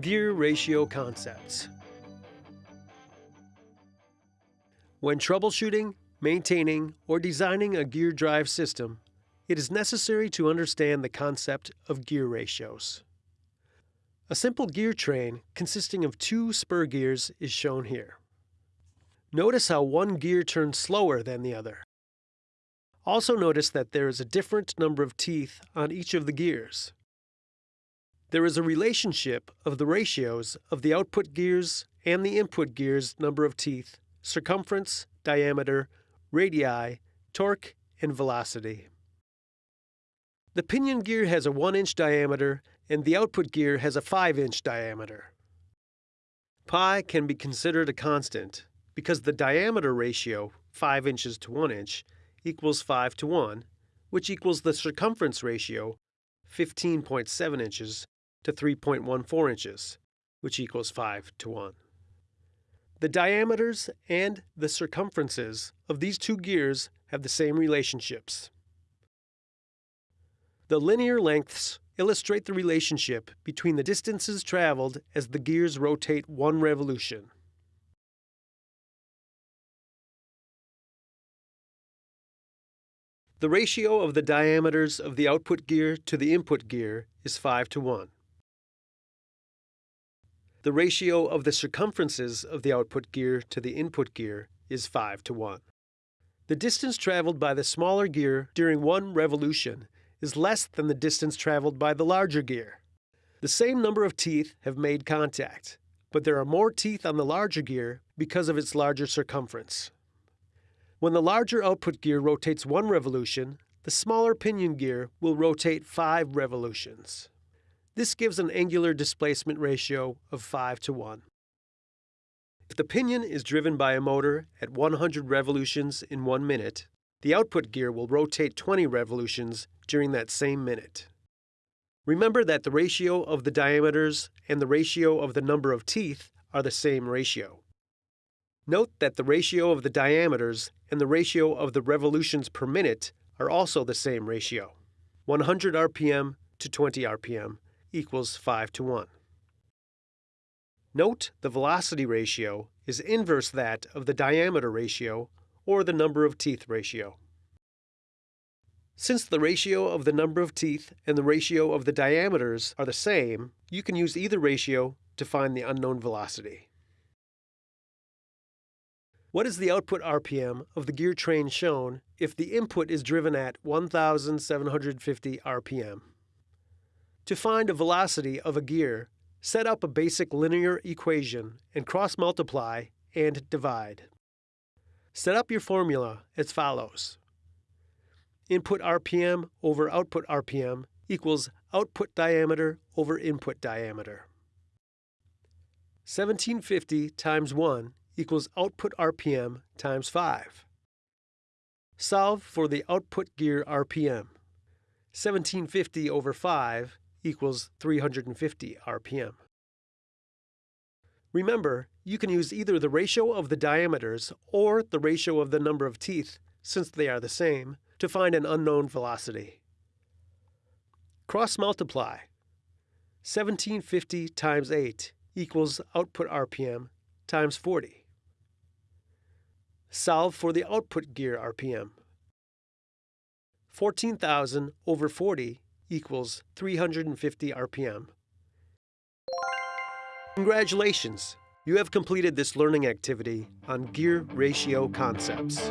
Gear ratio concepts. When troubleshooting, maintaining, or designing a gear drive system, it is necessary to understand the concept of gear ratios. A simple gear train consisting of two spur gears is shown here. Notice how one gear turns slower than the other. Also notice that there is a different number of teeth on each of the gears. There is a relationship of the ratios of the output gears and the input gears number of teeth, circumference, diameter, radii, torque, and velocity. The pinion gear has a 1 inch diameter and the output gear has a 5 inch diameter. Pi can be considered a constant because the diameter ratio, 5 inches to 1 inch, equals 5 to 1, which equals the circumference ratio, 15.7 inches to 3.14 inches, which equals 5 to 1. The diameters and the circumferences of these two gears have the same relationships. The linear lengths illustrate the relationship between the distances traveled as the gears rotate one revolution. The ratio of the diameters of the output gear to the input gear is 5 to 1. The ratio of the circumferences of the output gear to the input gear is 5 to 1. The distance traveled by the smaller gear during one revolution is less than the distance traveled by the larger gear. The same number of teeth have made contact, but there are more teeth on the larger gear because of its larger circumference. When the larger output gear rotates one revolution, the smaller pinion gear will rotate five revolutions. This gives an angular displacement ratio of 5 to 1. If the pinion is driven by a motor at 100 revolutions in one minute, the output gear will rotate 20 revolutions during that same minute. Remember that the ratio of the diameters and the ratio of the number of teeth are the same ratio. Note that the ratio of the diameters and the ratio of the revolutions per minute are also the same ratio. 100 RPM to 20 RPM equals 5 to 1. Note the velocity ratio is inverse that of the diameter ratio or the number of teeth ratio. Since the ratio of the number of teeth and the ratio of the diameters are the same, you can use either ratio to find the unknown velocity. What is the output RPM of the gear train shown if the input is driven at 1,750 RPM? To find a velocity of a gear, set up a basic linear equation and cross-multiply and divide. Set up your formula as follows. Input RPM over output RPM equals output diameter over input diameter. 1750 times 1 equals output RPM times 5. Solve for the output gear RPM. 1750 over 5 equals 350 RPM. Remember, you can use either the ratio of the diameters or the ratio of the number of teeth, since they are the same, to find an unknown velocity. Cross multiply. 1750 times 8 equals output RPM times 40. Solve for the output gear RPM. 14,000 over 40 equals 350 RPM. Congratulations! You have completed this learning activity on gear ratio concepts.